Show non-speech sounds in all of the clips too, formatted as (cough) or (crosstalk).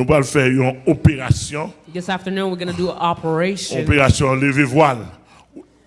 Nous allons faire une opération. This afternoon we're going to do an operation. Opération lever voile.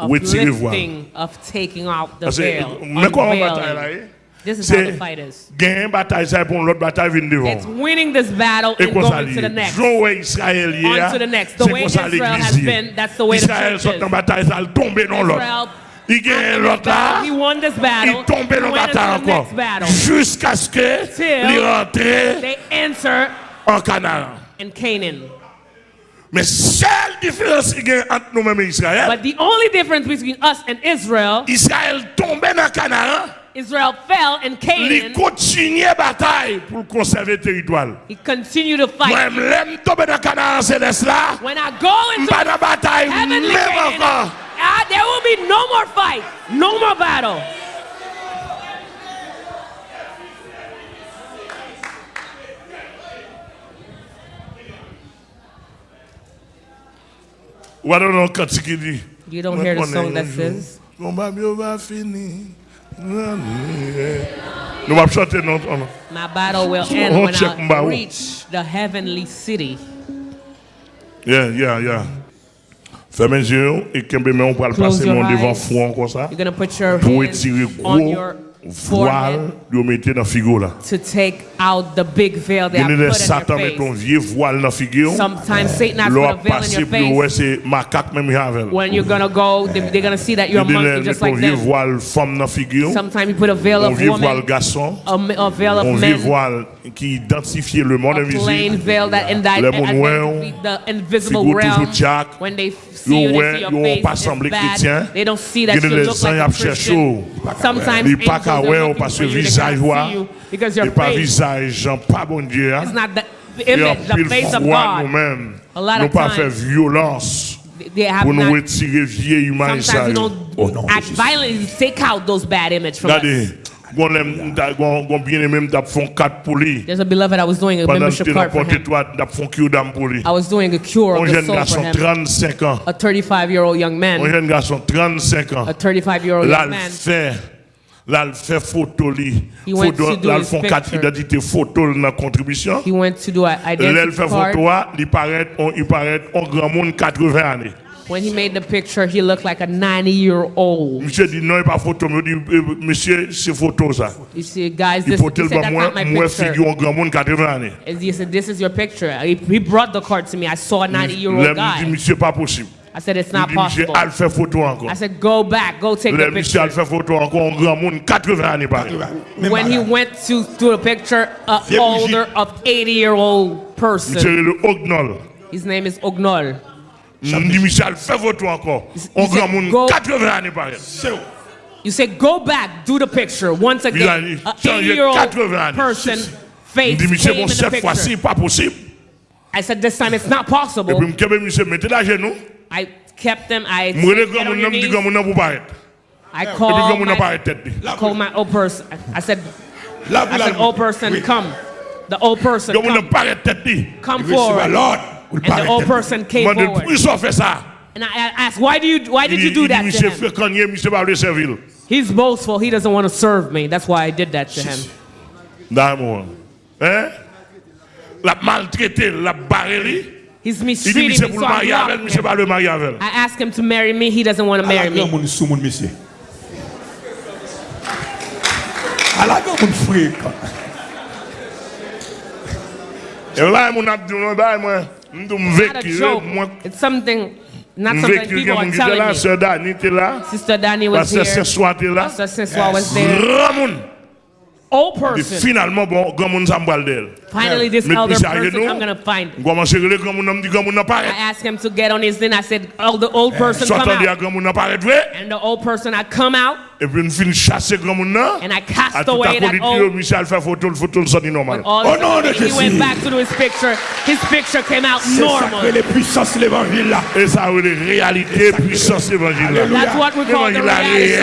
Retirer voile. Of taking out the veil. Mais comment on bataille là This is how the fight is. Gagner une bataille ça pour l'autre bataille venir devant. It's winning this battle and going to the next. Joe Israël On to the next. The way Israel has been, that's the way Israël the church is. Israël sort dans bataille ça tomber dans l'autre. Il gagne l'autre là. Il tombe dans bataille encore. Jusqu'à ce que il rentre. They enter en Canaan. in Canaan. Mais seule différence qu'il y a entre nous-mêmes et Israël, But the only difference between us and Israel, Israël tombait dans Canaan, Israel fell in il Canaan. continuait bataille pour conserver territoire. He continued to fight. Moi, l'aime tomber dans Canaan céleste là, When I go into dans bataille, heavenly même Canaan, encore. ah, there will be no more fight, no more battle. What do you can't You You don't hear the song that says. My battle will end when I reach the heavenly city. Yeah, yeah, yeah. Ferme les yeux et Kembe, mais on va le passer mon devant front comme ça. Pour étirer gros voile, le mettre dans la figure là. To take out the big veil that Il y I a des put Satan met vieux voile dans figure. Sometimes Satan has L'eau put a veil in your pour ouais, face. c'est macaque même avec. When you're going to go, they- they're going to see that you're a monkey just like them. voile femme dans figure. Sometimes you put a veil of voile garçon. a, a veil of vieux voile qui identifiait le monde plain invisible. veil that Le monde the invisible realm. Jack. When they see you, Yo, they see your yo, face pas semblé chrétien. They don't see that you look like a. Christian. Sometimes angels are looking for you, they see you Because your pas visage, pas bon Dieu. It's not the image, the face of God. Nous-mêmes, nous pas faire violence pour. Sometimes you don't oh, non, act violently, take out those bad image from Regardez. us. There's a beloved I was doing a membership card for him. I was doing a cure of the soul for him. A 35 year old young man. A 35 year old young man fait, là, il fait photo font quatre picture. identités photo dans la contribution. Là, il fait photo, il paraît, on- il paraît, en grand monde 80 années. When he made the picture, he looked like a 90 year old. Monsieur dit non, il pas photo. Il euh, monsieur, c'est photo ça. You see, guys, Il this, he said that's not my picture. figure en grand monde 80 années. And he said, This is your picture. He, brought the card to me. I saw a 90 year Là, old il dit, guy. monsieur, pas possible. I said, It's not possible. elle fait photo encore. I said, Go back, go take Là, the monsieur, elle picture. fait photo encore en grand monde 80 années pareil. When he went to do a picture, an older of 80 year old person. His name is Ognol. Il dit, monsieur, fait photo encore. En said, grand monde go- 80 années pareil. You say, Go back, do the picture. Once again, a an 80 year old person face dit, came bon, in the cette fois-ci, picture. pas possible. I said, This time it's not possible. Je monsieur, mettez la genou. I kept them. I Moi, le said, Get on your knees. grand monde pour paraître. I Et puis, grand called monde my, paraît called my old person. I said, I said, old person, come. The old person, come, paraît tête. come forward. Lord. And the old person came Moi, forward. depuis ça fait ça. And I asked, why do you, why did you do that to him? Frécanier, monsieur va le servir. He's boastful. He doesn't want to serve me. That's why I did that to him. D'amour. Hein? La maltraité, la barré. He's mistreating me, so I blocked him. I asked him to marry me, he doesn't want to marry me. Alaga moun frek. E la moun ap di nou da mwen, mdou mveki. It's something, not something people are telling me. Sister Dani te la. Sister Dani was here. Pastor Seswa te la. Pastor Seswa was there. Ramoun. Old person. finalement, bon, grand monde s'en d'elle. Finally, this elder puis, ça, you person, I'm going to find. On commence à régler grand monde, on me dit grand monde n'a pas I asked him to get on his thing. I said, oh, the old eh, person come on dit à out. grand monde n'a pas vrai. And the old person, I come out Et puis nous finissons chasser grand monde. And I cast à away that old. Michel fait photo, photo ça dit normal. Oh non, de Jésus. He went back to his picture. His picture came out normal. C'est les puissances l'évangile là. Et ça les réalités puissance l'évangile là. That's what we call the reality.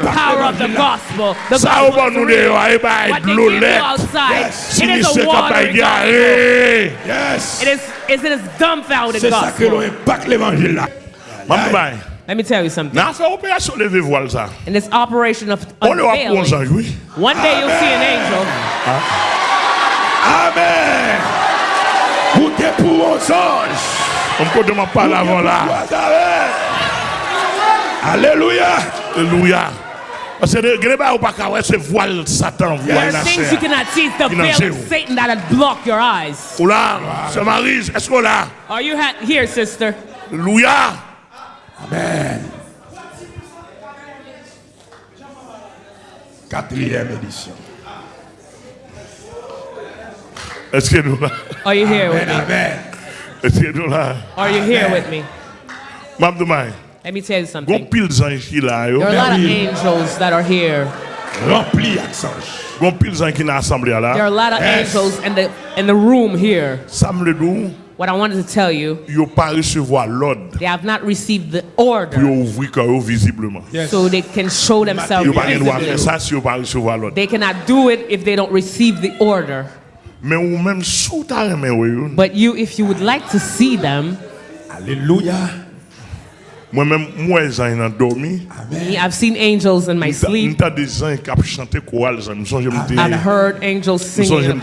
The power of the gospel. The ça au bon nous les ouais bah l'eau outside. It is a water. Eh, yes. It is it is dumbfounded gospel. C'est ça que l'impact l'évangile là. Mambaye. Let me tell you something. N'a fait opération lever voile ça. In this operation of On le voit pour unveiling, one day you'll see an angel. Amen. aux anges. On peut demander pas l'avant là. Alléluia. Alléluia. Parce que gens ne pas ce voile Satan, There voile are la things you cannot see. The veil of Satan that had blocked your eyes. Ou là, c'est Marie, est-ce qu'on là? Are you here, sister? Alléluia. Amen. Quatrième édition. Est-ce que nous là? Are you here with me? amen. Est-ce que nous là? Are you here with me? M'abdoumay. Let me tell you Gon something. pile zanj ki la yo. There are a lot of angels that are here. Rempli avec ange. Gon pile zanj ki nan asamble There are a lot of Yes. angels in the in the room here. Sam le dou, What I wanted to tell you, yo pa recevoir l'ordre they have not received the order yo ouvri kò yo visiblement. Yes. so they can show themselves Yo pa gen dwa fè visibly. sa si yo pa recevoir l'ordre. They cannot do it if they don't receive the order. Men ou men sou ta reme. But you, if you would like to see them, Alléluia. Mwen men mwen zanj nan me, I've seen angels in my sleep. Nta de zanj kap chante koral zanj. Mwen sonje mte, I've heard angels mwen singing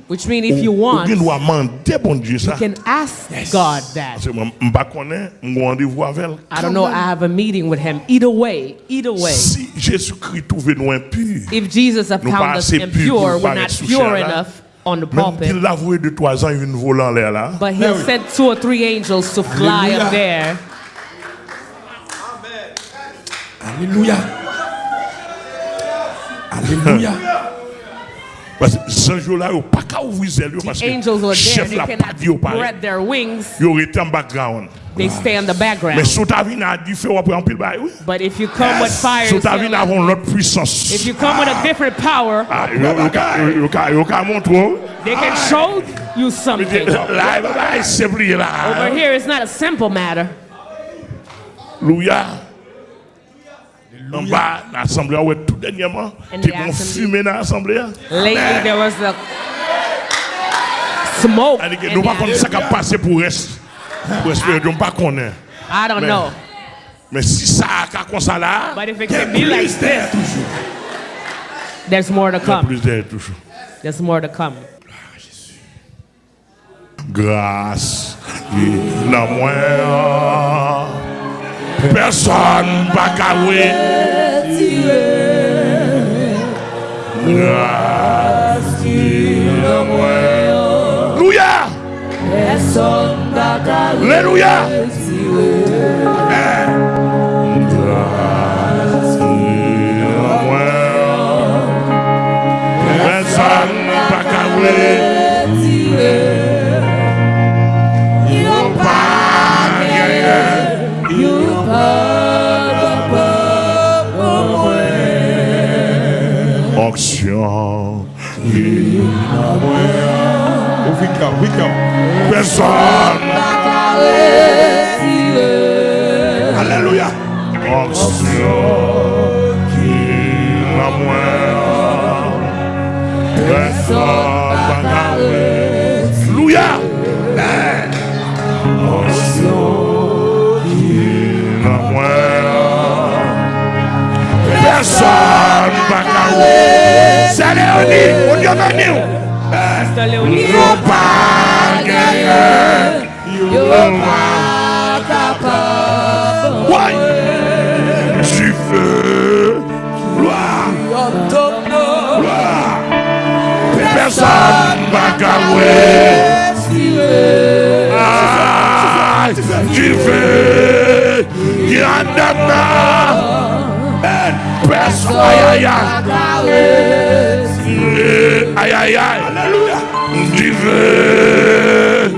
Which means if you want, Ou doit demander bon Dieu ça. you can ask God that. Parce que moi m pas connais, m rendez-vous avec elle. I don't know. I have a meeting with him. Either way, either way. Si Jésus-Christ trouve nous impurs, If Jesus have found us assez purs pour impure, we're not pure enough on the même pulpit. qu'il l'a voué de trois ans, une volant là. But he'll oui. send two or three angels to fly Alléluia. up there. Alléluia. (laughs) Alléluia. Parce que ce jour-là, il n'y pas qu'à ouvrir les yeux parce The angels que were there. chef They l'a pas dit au pareil. spread their wings. Il aurait été en background. They stay in the Mais background. si tu as vu, a dit, fais après en pile bail, oui. But if you come with fire, Si tu vu, Sarah, avons l'autre puissance. if you come with a different power, Ah, yo- yo ka- yo- yo ka- yo montre. they can show you something. (laughs) Là, il va pas simple Over here, it's not a simple matter. Louia. En bas, l'assemblée, ouais, tout dernièrement, bon assembly. fumer dans l'assemblée. Lately, there was the smoke. Nous the pas ça qui a passé pour reste. Pour espérer, nous pas connaître. I don't know. Mais si ça a comme ça là, But if it Il y a plus d'air this, toujours. there's more to a come. plus d'air toujours. There's more to come. Grâce, il a moins. Personne pas cavoué. Alléluia. Eh. Personne pas. Alléluia. Personne pas. oui, come. Personne. Alléluia. Qui la. Personne. Alléluia. Personne. On dit, on. Pastor Leonie. You're back, yeah, You're back, capable. Tu veux gloire. Tu obtenir gloire. Personne va gagner. Tu veux. Il. Personne va gagner. Aïe, aïe, aïe sauvé.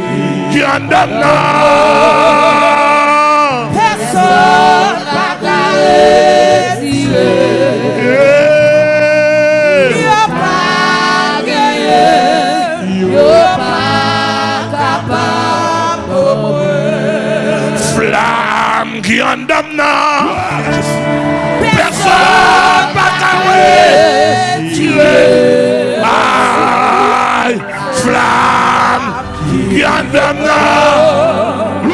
Qui dam nan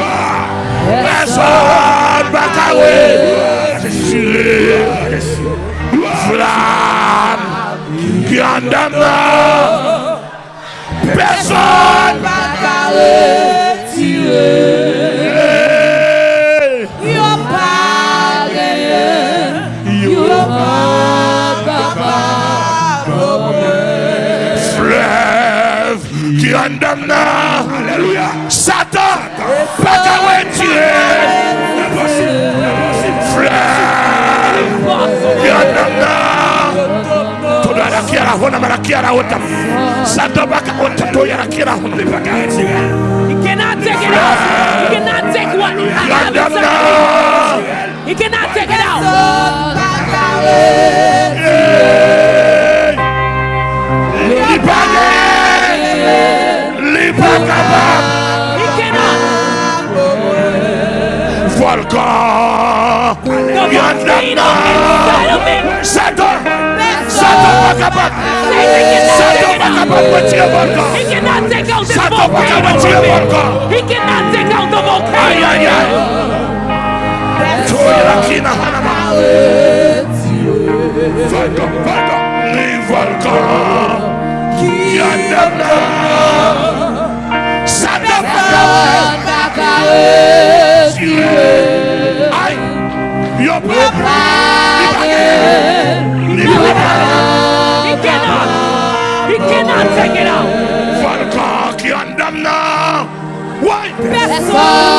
Peson bakawe Desire Flam Ki an dam nan Peson bakawe mara kiara hota. Satan pas hota to yara kiara hona pas carré tiré. He cannot take it out. He cannot take what. He cannot take it out. Volcan. The Yan dam volcano nan. inside of me. Satan. Satan pa kapab. Satan pa kapab retire volcan. He cannot take out this Satan volcano kapab from retire me. volcan. He cannot take out the volcano. aïe aïe. Toye la kina hanama. Volcan, volcan. Ni volcan. Yan dam nan. Satan pa kapab. Aïe. Yo pa. Li pa gen. Li pa kapab. He cannot. He cannot take it out. Volcan qui en dam nan. Ouais. Volcan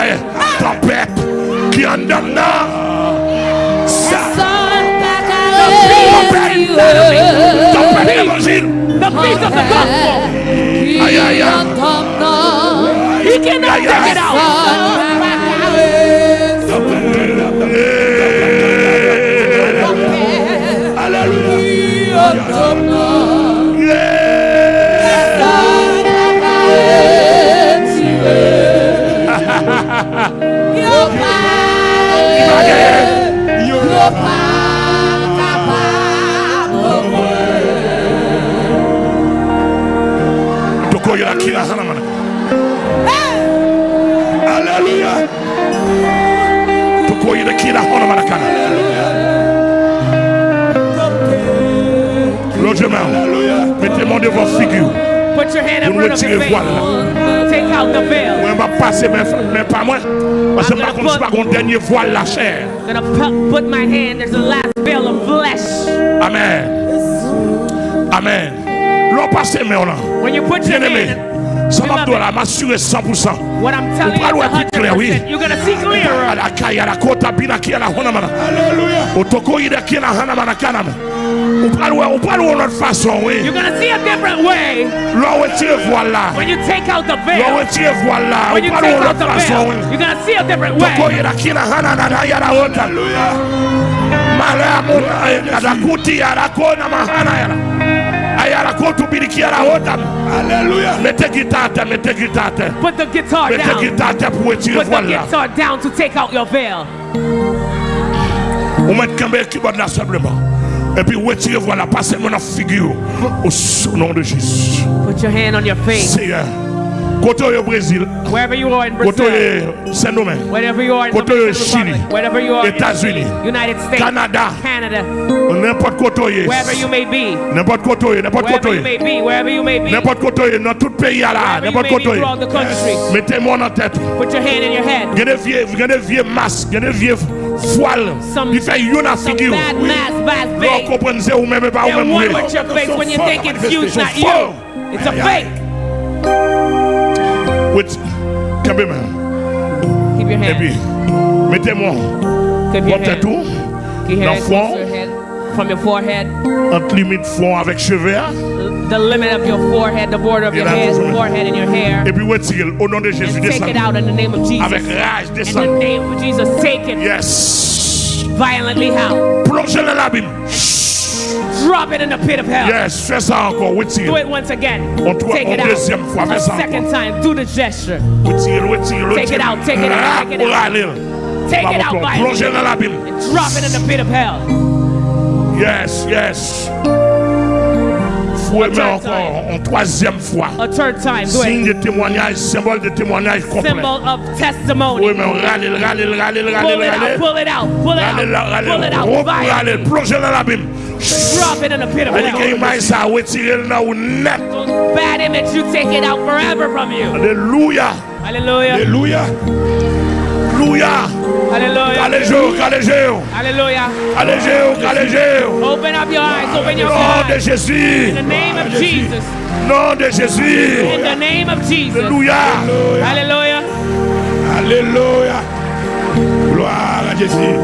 aïe. Tempête qui en dam Put your hand up front of. Take out the veil. Va voile la chèr. My hand. There's the last veil of flesh. Amen. Amen. Lò pase men lan. When you put your hand. 100%. What I'm telling you You're going to see clearer. Alakaya la kota bina. Hallelujah. La hana mana. Me. Ou pas loin, ou pas loin notre façon, oui. You're gonna see a different way L'on retire voile là. when you take out the veil. retire voile là. When you take out the veil. You're gonna see a different Toko way. Put the guitar Mettez down. guitare pour retirer Put the guitar down to take out your veil. Et puis retirez-vous la passez mon figure. Au nom de Jésus. Put your hand on your face. Seigneur. Côté au Brésil, côté Saint-Domingue, côté au Chili, États-Unis, Canada, n'importe côté, n'importe côté, n'importe côté, n'importe côté, dans tout pays là, n'importe côté. Mettez-moi en tête. Gardez vieux masque, gardez vieux voile. Il fait une figure. Bad mask, bad Vous fake. comprenez, c'est vous-même et pas They're vous-même. one oui. with your face when you think it's you, it's not you. It's a fake. Wait, quand même. Keep your Et puis, hand. mettez-moi Keep your votre hand. tout Keep your dans hand front. From your forehead, entre limite front avec cheveux. the limit of your forehead, the border of your head, forehead and your hair. Et puis retirez au nom de Jésus. And take it out in the name of Avec Jesus. rage, In the name of Jesus, take it Yes. violently how? Plongez dans l'abîme. Drop it in the pit of hell. Yes. Fais ça encore. Do Retirez. it once again. On doit- Take it out. deuxième fois, fais A ça second time. Do the gesture. Take it out, take it out, take it out. Allez. Take it out Plongez violently. dans l'abîme. And drop it in the pit of hell. Yes, yes. Encore en troisième fois. A third time. Do Signe de témoignage, symbole de témoignage complet. Symbol of testimony. Oui, mais râlez, râlez, râlez, râlez, Pull it out. Pull it out. Pull it out. râlez, Pull it out. râlez, Violently. râlez, plongez dans l'abîme. Drop it in the pit of Allez, qu'il y ait hell. maille ça, retirez le là ou net. Those bad image, you take it out forever from you. Alléluia. Hallelujah. Alléluia. Alléluia. Hallelujah. Allégez-vous, allégez-vous. Hallelujah. Allégez-vous, allégez-vous. Open up your eyes. Open your Nom de eyes. Jésus. In the name of Jesus. Nom de Jésus. In the name of Jesus. Alléluia. Hallelujah. Alléluia. Gloire à Jésus.